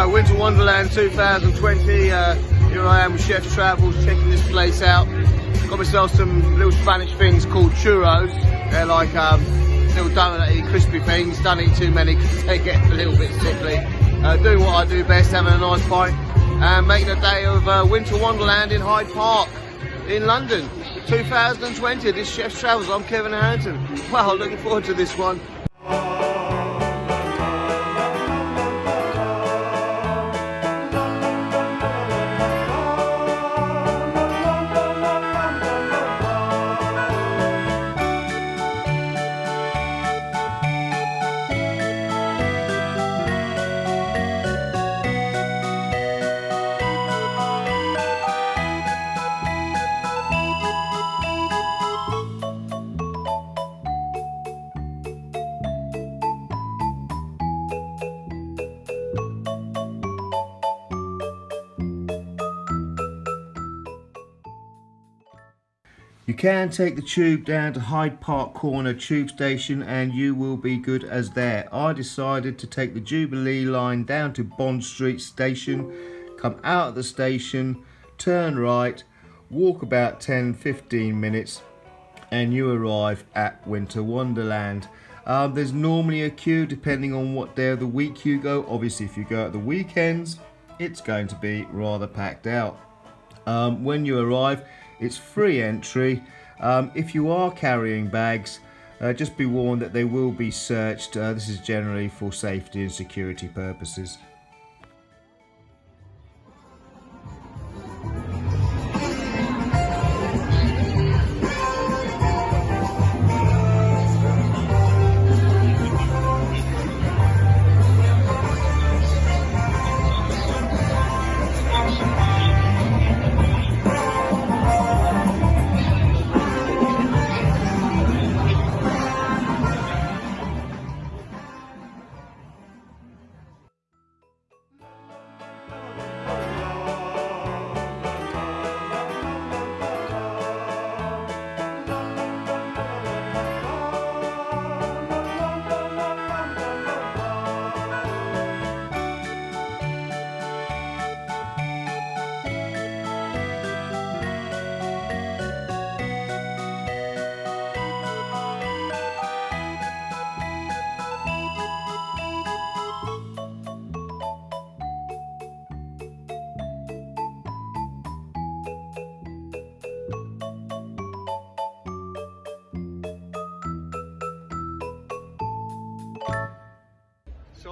So Winter Wonderland 2020, uh, here I am with Chef Travels checking this place out. Got myself some little Spanish things called churros. They're like um, little donut-y crispy things, don't eat too many because they get a little bit sickly. Uh, doing what I do best, having a nice pint and making a day of uh, Winter Wonderland in Hyde Park in London 2020. This Chef Travels, I'm Kevin Harrington. Wow, looking forward to this one. You can take the tube down to Hyde Park Corner tube station and you will be good as there. I decided to take the Jubilee line down to Bond Street station, come out of the station, turn right, walk about 10-15 minutes and you arrive at Winter Wonderland. Um, there's normally a queue depending on what day of the week you go. Obviously if you go at the weekends, it's going to be rather packed out. Um, when you arrive, it's free entry. Um, if you are carrying bags, uh, just be warned that they will be searched. Uh, this is generally for safety and security purposes.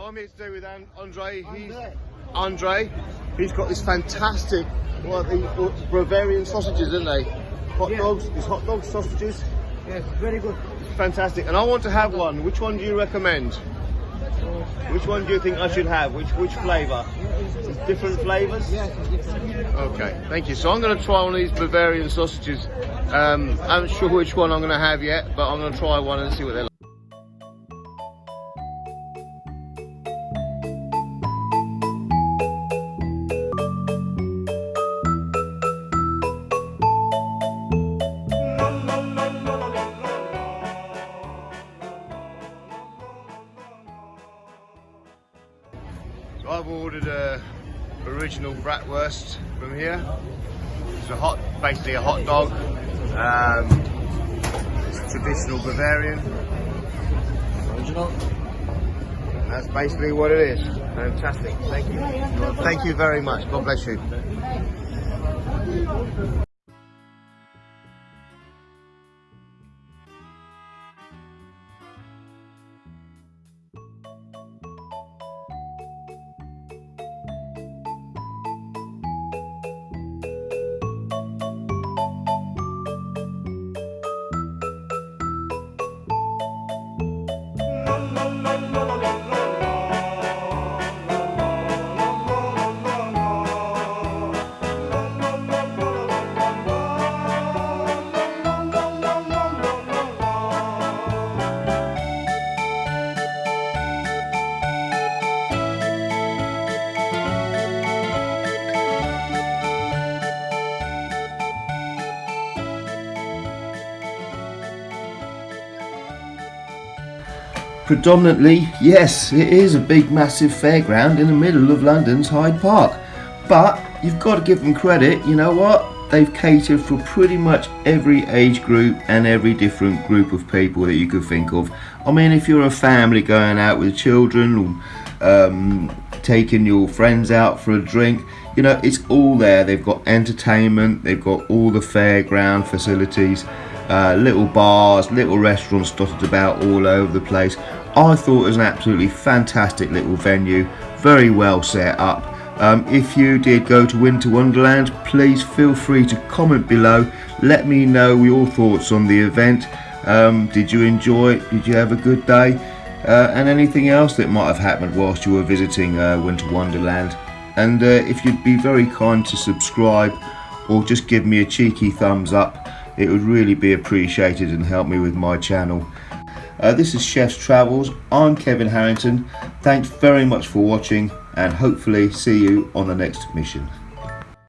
I'm here today with Andre. He's, Andre. He's got this fantastic, what the Bavarian sausages, isn't they? Hot Yeah. dogs. these hot dogs, sausages. Yes, very good. Fantastic. And I want to have one. Which one do you recommend? Which one do you think I should have? Which which flavour? Different flavours? Yes, it's different. Okay, thank you. So I'm going to try one of these Bavarian sausages. Um, I'm not sure which one I'm going to have yet, but I'm going to try one and see what they're like. I've ordered a original bratwurst from here. It's a hot, basically a hot dog. Um, it's traditional Bavarian. Original. That's basically what it is. Fantastic. Thank you. Thank you very much. God bless you. Predominantly, yes, it is a big massive fairground in the middle of London's Hyde Park. But you've got to give them credit, you know what? They've catered for pretty much every age group and every different group of people that you could think of. I mean, if you're a family going out with children or um, taking your friends out for a drink, you know, it's all there. They've got entertainment, they've got all the fairground facilities, uh, little bars, little restaurants dotted about all over the place. I thought it was an absolutely fantastic little venue, very well set up. Um, if you did go to Winter Wonderland, please feel free to comment below. Let me know your thoughts on the event. Um, did you enjoy it? Did you have a good day? Uh, and anything else that might have happened whilst you were visiting uh, Winter Wonderland. And uh, if you'd be very kind to subscribe or just give me a cheeky thumbs up, it would really be appreciated and help me with my channel. Uh, this is Chef's Travels. I'm Kevin Harrington. Thanks very much for watching and hopefully see you on the next mission.